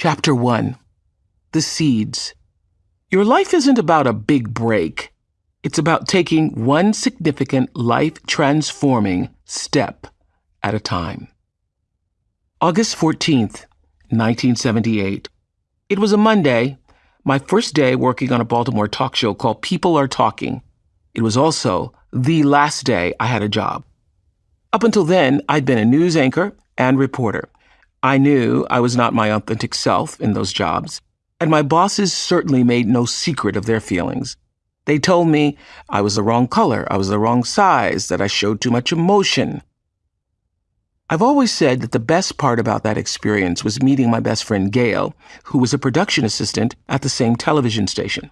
Chapter 1 The Seeds. Your life isn't about a big break, it's about taking one significant life transforming step at a time. August 14th, 1978. It was a Monday, my first day working on a Baltimore talk show called People Are Talking. It was also the last day I had a job. Up until then, I'd been a news anchor and reporter. I knew I was not my authentic self in those jobs, and my bosses certainly made no secret of their feelings. They told me I was the wrong color, I was the wrong size, that I showed too much emotion. I've always said that the best part about that experience was meeting my best friend Gail, who was a production assistant at the same television station.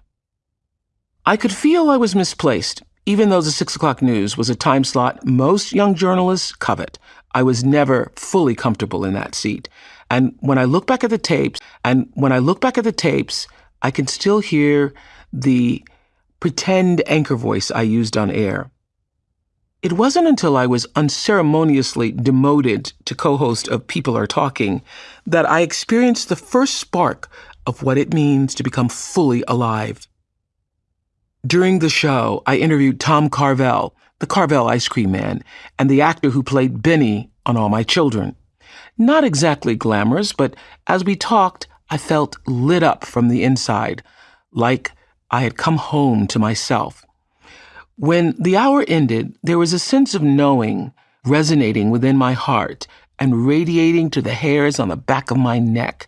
I could feel I was misplaced, even though the 6 o'clock news was a time slot most young journalists covet. I was never fully comfortable in that seat. And when I look back at the tapes, and when I look back at the tapes, I can still hear the pretend anchor voice I used on air. It wasn't until I was unceremoniously demoted to co host of People Are Talking that I experienced the first spark of what it means to become fully alive. During the show, I interviewed Tom Carvel, the Carvel ice cream man, and the actor who played Benny on All My Children. Not exactly glamorous, but as we talked, I felt lit up from the inside, like I had come home to myself. When the hour ended, there was a sense of knowing resonating within my heart and radiating to the hairs on the back of my neck.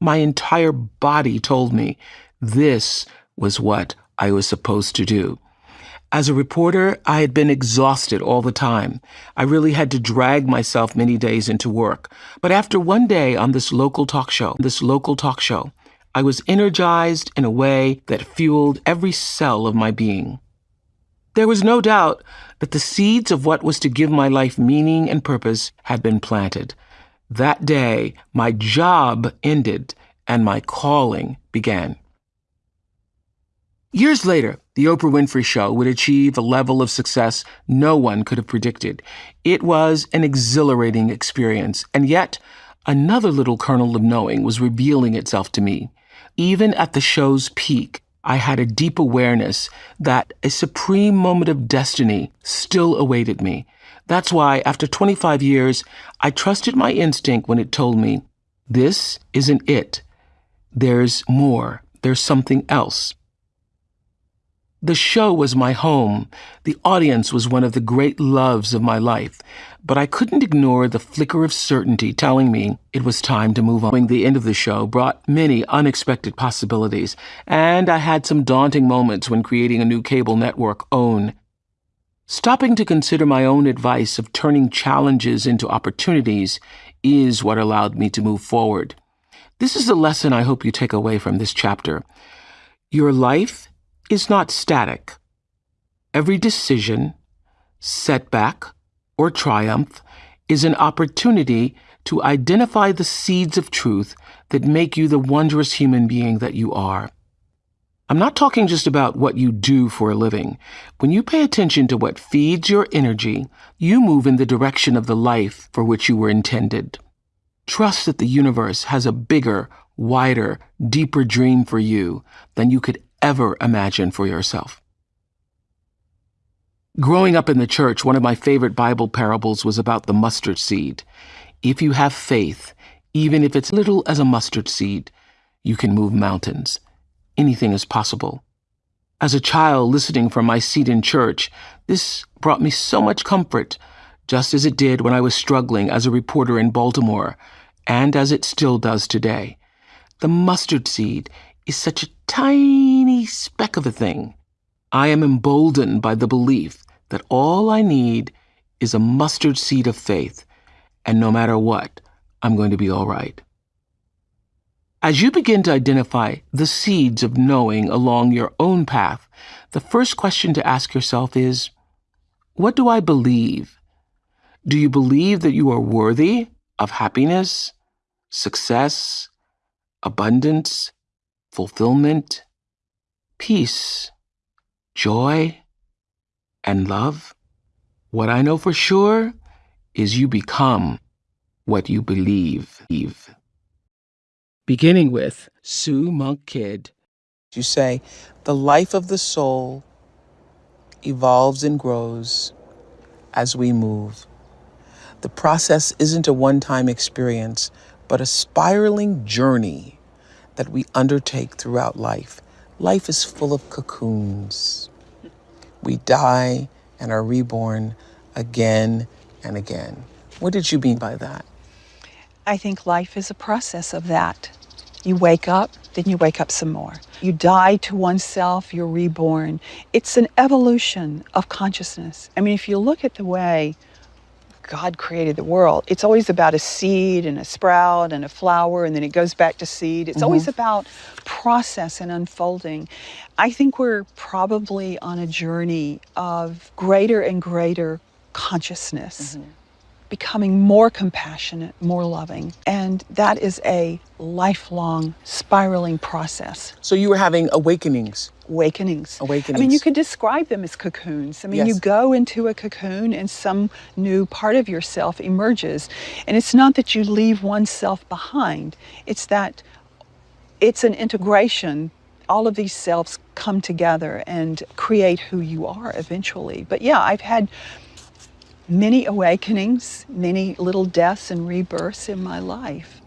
My entire body told me this was what I was supposed to do. As a reporter, I had been exhausted all the time. I really had to drag myself many days into work. But after one day on this local talk show, this local talk show, I was energized in a way that fueled every cell of my being. There was no doubt that the seeds of what was to give my life meaning and purpose had been planted. That day, my job ended and my calling began. Years later, the Oprah Winfrey Show would achieve a level of success no one could have predicted. It was an exhilarating experience, and yet another little kernel of knowing was revealing itself to me. Even at the show's peak, I had a deep awareness that a supreme moment of destiny still awaited me. That's why, after 25 years, I trusted my instinct when it told me, this isn't it. There's more. There's something else. The show was my home. The audience was one of the great loves of my life. But I couldn't ignore the flicker of certainty telling me it was time to move on. The end of the show brought many unexpected possibilities, and I had some daunting moments when creating a new cable network, OWN. Stopping to consider my own advice of turning challenges into opportunities is what allowed me to move forward. This is the lesson I hope you take away from this chapter. Your life is not static. Every decision, setback, or triumph is an opportunity to identify the seeds of truth that make you the wondrous human being that you are. I'm not talking just about what you do for a living. When you pay attention to what feeds your energy, you move in the direction of the life for which you were intended. Trust that the universe has a bigger, wider, deeper dream for you than you could ever imagine for yourself. Growing up in the church, one of my favorite Bible parables was about the mustard seed. If you have faith, even if it's little as a mustard seed, you can move mountains. Anything is possible. As a child listening from my seat in church, this brought me so much comfort, just as it did when I was struggling as a reporter in Baltimore, and as it still does today. The mustard seed is such a tiny speck of a thing. I am emboldened by the belief that all I need is a mustard seed of faith, and no matter what, I'm going to be all right. As you begin to identify the seeds of knowing along your own path, the first question to ask yourself is What do I believe? Do you believe that you are worthy of happiness, success, abundance, fulfillment, peace, joy, and love. What I know for sure is you become what you believe. beginning with Sue Monk Kidd. You say, the life of the soul evolves and grows as we move. The process isn't a one time experience, but a spiraling journey that we undertake throughout life. Life is full of cocoons. We die and are reborn again and again. What did you mean by that? I think life is a process of that. You wake up, then you wake up some more. You die to oneself, you're reborn. It's an evolution of consciousness. I mean, if you look at the way God created the world, it's always about a seed and a sprout and a flower, and then it goes back to seed. It's mm-hmm. always about process and unfolding. I think we're probably on a journey of greater and greater consciousness. Mm-hmm becoming more compassionate, more loving. And that is a lifelong spiraling process. So you were having awakenings. Awakenings. Awakenings. I mean, you could describe them as cocoons. I mean, yes. you go into a cocoon and some new part of yourself emerges. And it's not that you leave oneself behind, it's that it's an integration all of these selves come together and create who you are eventually. But yeah, I've had many awakenings, many little deaths and rebirths in my life.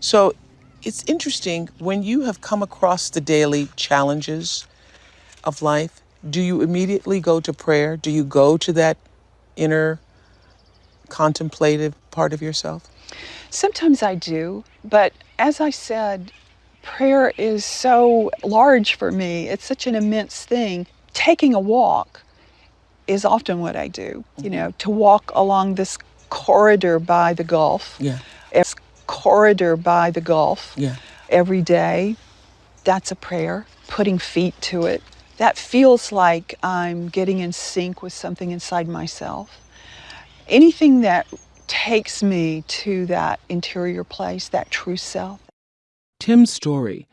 So it's interesting when you have come across the daily challenges of life, do you immediately go to prayer? Do you go to that inner contemplative part of yourself? Sometimes I do, but as I said, prayer is so large for me. It's such an immense thing. Taking a walk is often what I do. Mm-hmm. You know, to walk along this corridor by the Gulf. Yeah. This corridor by the Gulf. Yeah. Every day. That's a prayer. Putting feet to it. That feels like I'm getting in sync with something inside myself. Anything that takes me to that interior place, that true self. Tim's story.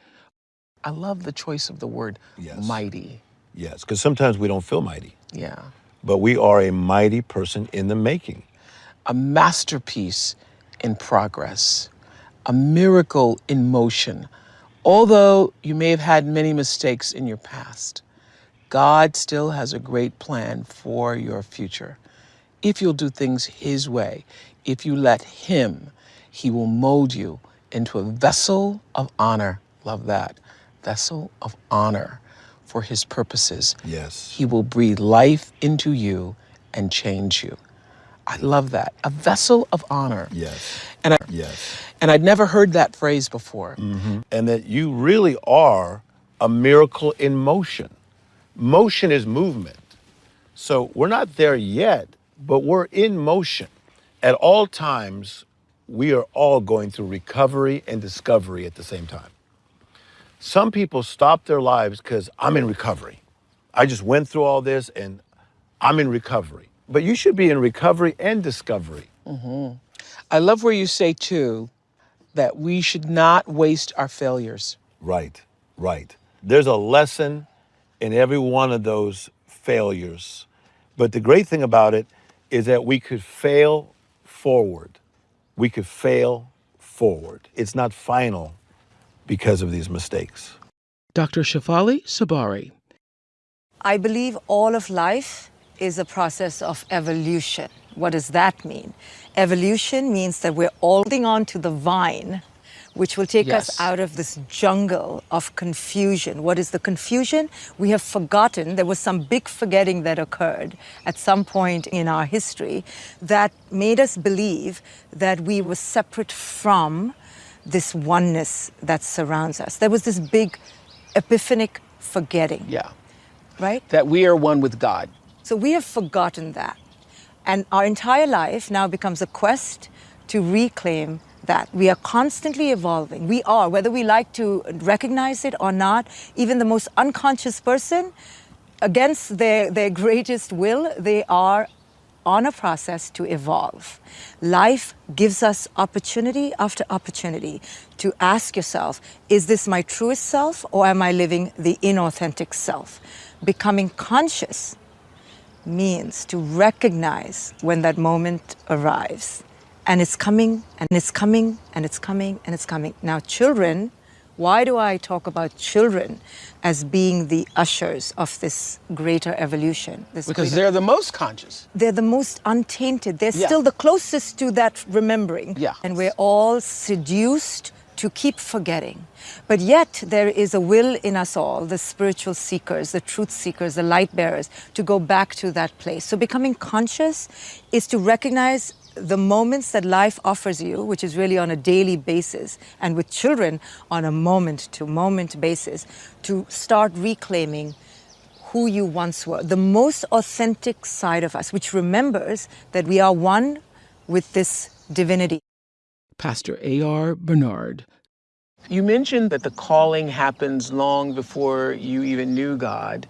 I love the choice of the word yes. mighty. Yes, because sometimes we don't feel mighty. Yeah but we are a mighty person in the making. A masterpiece in progress, a miracle in motion. Although you may have had many mistakes in your past, God still has a great plan for your future. If you'll do things His way, if you let Him, He will mold you into a vessel of honor. Love that. Vessel of honor for his purposes. Yes. He will breathe life into you and change you. I love that. A vessel of honor. Yes. And I, yes. And I'd never heard that phrase before. Mm-hmm. And that you really are a miracle in motion. Motion is movement. So we're not there yet, but we're in motion. At all times, we are all going through recovery and discovery at the same time. Some people stop their lives because I'm in recovery. I just went through all this and I'm in recovery. But you should be in recovery and discovery. Mm-hmm. I love where you say, too, that we should not waste our failures. Right, right. There's a lesson in every one of those failures. But the great thing about it is that we could fail forward. We could fail forward. It's not final, because of these mistakes. Dr. Shefali Tsabary. I believe all of life is a process of evolution. What does that mean? Evolution means that we're holding on to the vine, which will take yes. us out of this jungle of confusion. What is the confusion? We have forgotten, there was some big forgetting that occurred at some point in our history that made us believe that we were separate from this oneness that surrounds us. There was this big epiphanic forgetting. Yeah. Right? That we are one with God. So we have forgotten that. And our entire life now becomes a quest to reclaim that. We are constantly evolving. We are, whether we like to recognize it or not, even the most unconscious person, against their, their greatest will, they are on a process to evolve. Life gives us opportunity after opportunity to ask yourself, is this my truest self or am I living the inauthentic self? Becoming conscious means to recognize when that moment arrives and it's coming and it's coming and it's coming and it's coming. Now, children, why do I talk about children as being the ushers of this greater evolution? This Because greater- they're the most conscious. they're the most untainted. They're Yeah. still the closest to that remembering. Yeah. And we're all seduced to keep forgetting. But yet, there is a will in us all, the spiritual seekers, the truth seekers, the light bearers, to go back to that place. So, becoming conscious is to recognize the moments that life offers you, which is really on a daily basis, and with children on a moment to moment basis, to start reclaiming who you once were, the most authentic side of us, which remembers that we are one with this divinity. Pastor A.R. Bernard. You mentioned that the calling happens long before you even knew God.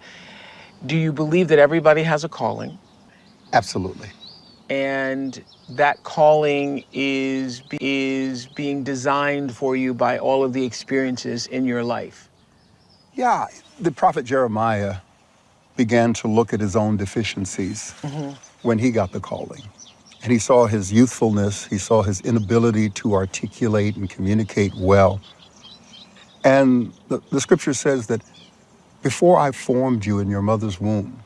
Do you believe that everybody has a calling? Absolutely. and that calling is is being designed for you by all of the experiences in your life. Yeah, the prophet Jeremiah began to look at his own deficiencies mm-hmm. when he got the calling. And he saw his youthfulness, he saw his inability to articulate and communicate well. And the, the scripture says that before I formed you in your mother's womb,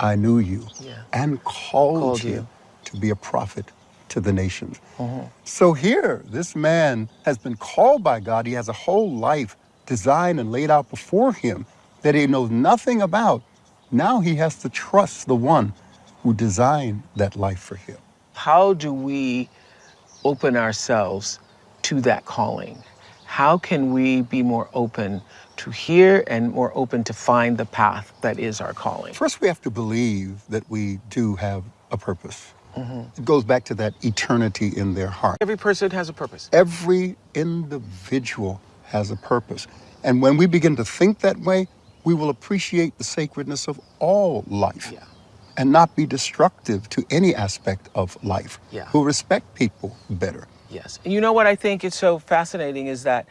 I knew you Yeah. and called, Called you, you. to be a prophet to the nations. Mm-hmm. So here, this man has been called by God. He has a whole life designed and laid out before him that he knows nothing about. Now he has to trust the one who designed that life for him. How do we open ourselves to that calling? How can we be more open to hear and more open to find the path that is our calling? First, we have to believe that we do have a purpose. Mm-hmm. It goes back to that eternity in their heart. Every person has a purpose. Every individual has a purpose. And when we begin to think that way, we will appreciate the sacredness of all life Yeah. And not be destructive to any aspect of life. Yeah. We'll respect people better. Yes. And you know what I think is so fascinating is that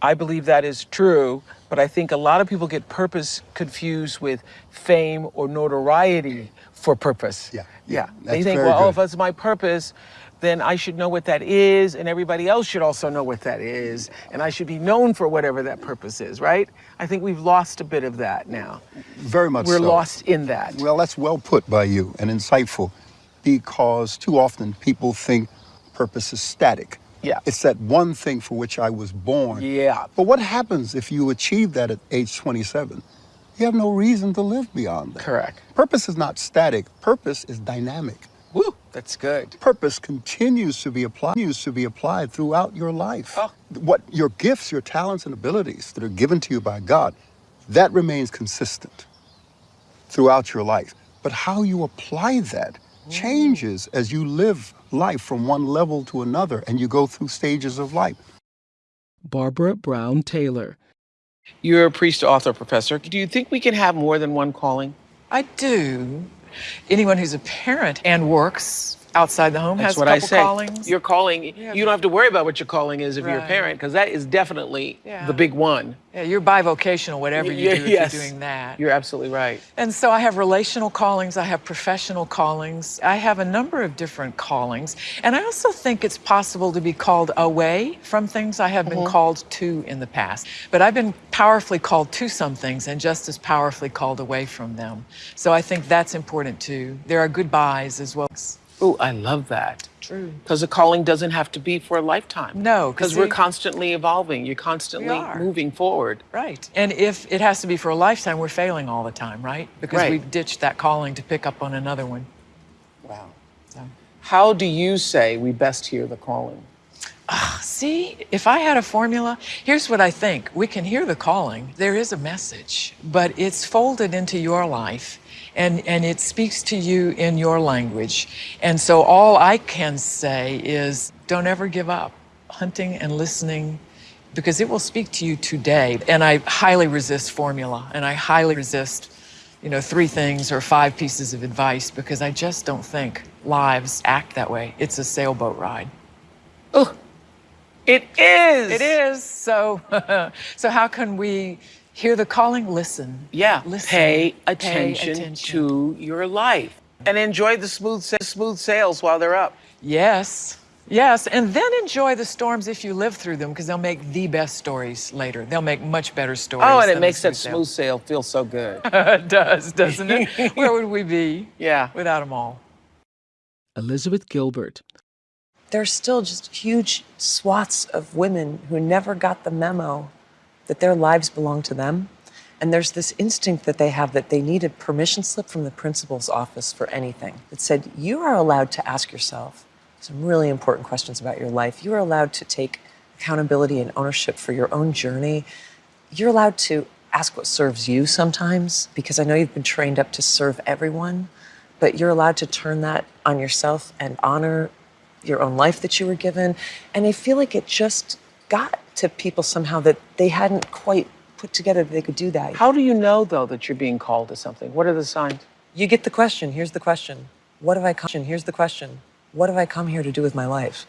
I believe that is true, but I think a lot of people get purpose confused with fame or notoriety for purpose. Yeah, Yeah. yeah, they think, well, oh, good. if that's my purpose, then I should know what that is, and everybody else should also know what that is, and I should be known for whatever that purpose is, right? I think we've lost a bit of that now. Very much We're so. lost in that. Well, that's well put by you and insightful because too often people think purpose is static. Yeah. It's that one thing for which I was born. Yeah. But what happens if you achieve that at age 27? You have no reason to live beyond that. Correct. Purpose is not static. Purpose is dynamic. Woo, that's good. Purpose continues to be applied, continues to be applied throughout your life. Oh. What your gifts, your talents, and abilities that are given to you by God, that remains consistent throughout your life. But how you apply that changes as you live life from one level to another and you go through stages of life. Barbara Brown Taylor. You're a priest, author, professor. Do you think we can have more than one calling? I do. Anyone who's a parent and works outside the home That's has a what couple I say. callings. Your calling, Yeah. you don't have to worry about what your calling is if you're a parent, because that is definitely Yeah. the big one. yeah, you're bivocational, whatever you Y- do, yes. you're doing that. You're absolutely right. And so I have relational callings, I have professional callings, I have a number of different callings. And I also think it's possible to be called away from things I have been mm-hmm. called to in the past. But I've been powerfully called to some things and just as powerfully called away from them. So I think that's important too. There are goodbyes as well. Oh, I love that. True. Because a calling doesn't have to be for a lifetime. No. 'cause because we're constantly evolving. You're constantly moving forward. Right. And if it has to be for a lifetime, we're failing all the time, right? Because Right. we've ditched that calling to pick up on another one. Wow. So. How do you say we best hear the calling? Ah, see, if I had a formula, here's what I think. We can hear the calling. There is a message, but it's folded into your life and, and it speaks to you in your language. And so all I can say is don't ever give up hunting and listening because it will speak to you today. And I highly resist formula and I highly resist, you know, three things or five pieces of advice because I just don't think lives act that way. It's a sailboat ride. Oh, it is. It is. So, so how can we hear the calling? Listen. Yeah. Listen. Pay attention, attention. to your life and enjoy the smooth sa- smooth sails while they're up. Yes. Yes, and then enjoy the storms if you live through them because they'll make the best stories later. They'll make much better stories. Oh, and it than a makes that smooth sail feel so good. it does, doesn't it? Where would we be yeah. without them all? Elizabeth Gilbert. there's still just huge swaths of women who never got the memo that their lives belong to them. And there's this instinct that they have that they need a permission slip from the principal's office for anything that said, You are allowed to ask yourself some really important questions about your life. You are allowed to take accountability and ownership for your own journey. You're allowed to ask what serves you sometimes, because I know you've been trained up to serve everyone, but you're allowed to turn that on yourself and honor your own life that you were given. And I feel like it just got to people somehow that they hadn't quite put together that they could do that. How do you know, though, that you're being called to something? What are the signs? You get the question. Here's the question. What have I come? Here's the question. What have I come here to do with my life?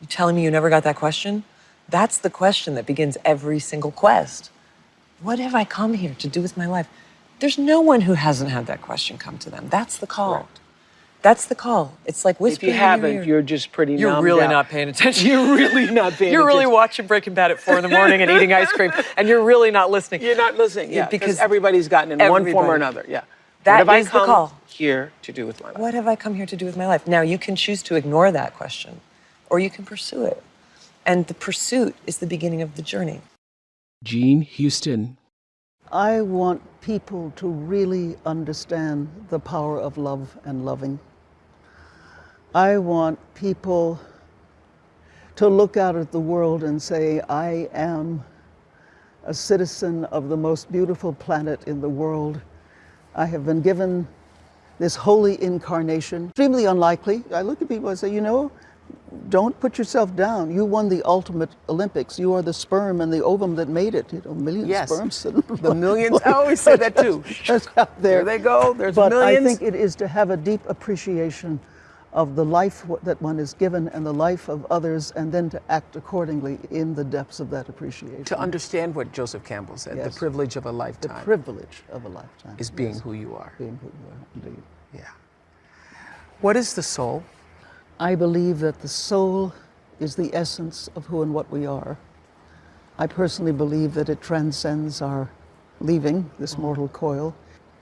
You telling me you never got that question? That's the question that begins every single quest. What have I come here to do with my life? There's no one who hasn't had that question come to them. That's the call. Correct. That's the call. It's like If whispering. you in your haven't, you're just pretty You're numbed really out. not paying attention. You're really not paying You're really attention. watching Breaking Bad at four in the morning and eating ice cream, and you're really not listening. You're not listening, yeah, because because everybody's gotten in one form or another, yeah. That what have is I the call. here to do with my life? What have I come here to do with my life? Now, you can choose to ignore that question, or you can pursue it. And the pursuit is the beginning of the journey. Jean Houston. I want people to really understand the power of love and loving. I want people to look out at the world and say, I am a citizen of the most beautiful planet in the world. I have been given this holy incarnation. Extremely unlikely. I look at people and say, you know, don't put yourself down. You won the ultimate Olympics. You are the sperm and the ovum that made it. You know, million Yes. sperms. The millions, I always say that too. That's out there. There they go, there's but millions. I think it is to have a deep appreciation of the life that one is given and the life of others, and then to act accordingly in the depths of that appreciation. To understand what Joseph Campbell said, Yes. the privilege of a lifetime. the privilege of a lifetime is being yes, who you are. being who you are, indeed. Yeah. What is the soul? I believe that the soul is the essence of who and what we are. I personally believe that it transcends our leaving this mm-hmm. mortal coil.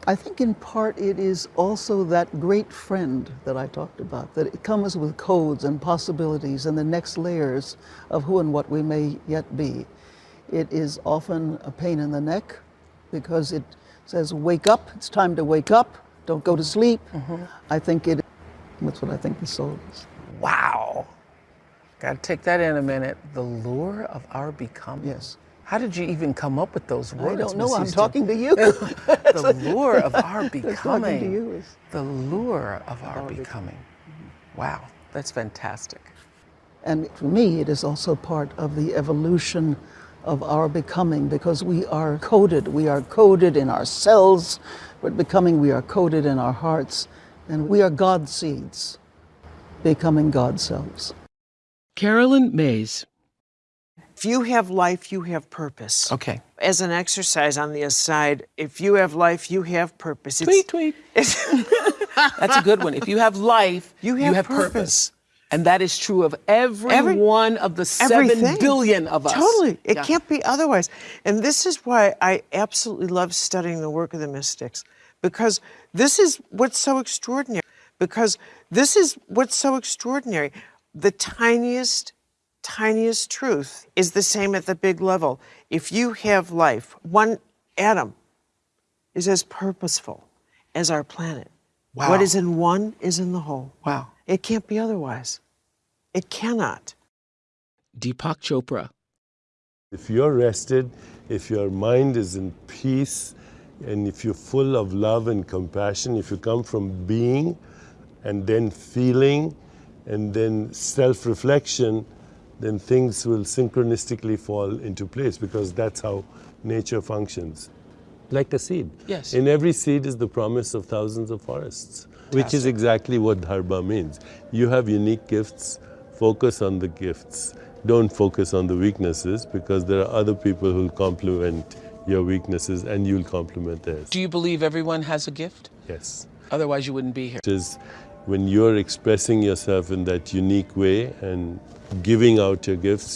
I think in part it is also that great friend that I talked about, that it comes with codes and possibilities and the next layers of who and what we may yet be. It is often a pain in the neck because it says, wake up, it's time to wake up, don't go to sleep. Mm-hmm. I think it, that's what I think the soul is. Wow. Got to take that in a minute. The lure of our becoming. Yes. How did you even come up with those words? I don't know. Miss I'm Houston? talking to you. the lure of our talking becoming. to you is The lure of our becoming. Wow, that's fantastic. And for me, it is also part of the evolution of our becoming because we are coded. We are coded in our cells, but becoming, we are coded in our hearts. And we are God seeds, becoming God selves. Caroline Myss. If you have life, you have purpose. Okay. As an exercise on the aside, if you have life, you have purpose. Tweet, tweet. That's a good one. If you have life, You you have, have purpose. purpose. And that is true of every, Every- one of the seven Everything. billion of us. Totally. It Yeah. can't be otherwise. And this is why I absolutely love studying the work of the mystics, because this is what's so extraordinary. Because this is what's so extraordinary. The tiniest, tiniest truth is the same at the big level. If you have life, one atom is as purposeful as our planet. Wow. What is in one is in the whole. Wow. It can't be otherwise. It cannot. Deepak Chopra. If you're rested, if your mind is in peace, and if you're full of love and compassion, if you come from being and then feeling and then self reflection, then things will synchronistically fall into place because that's how nature functions. Like a seed. Yes. In every seed is the promise of thousands of forests, which is exactly what dharma means. You have unique gifts, focus on the gifts. Don't focus on the weaknesses because there are other people who'll complement your weaknesses and you'll complement theirs. Do you believe everyone has a gift? Yes. Otherwise, you wouldn't be here. Which is when you're expressing yourself in that unique way and giving out your gifts,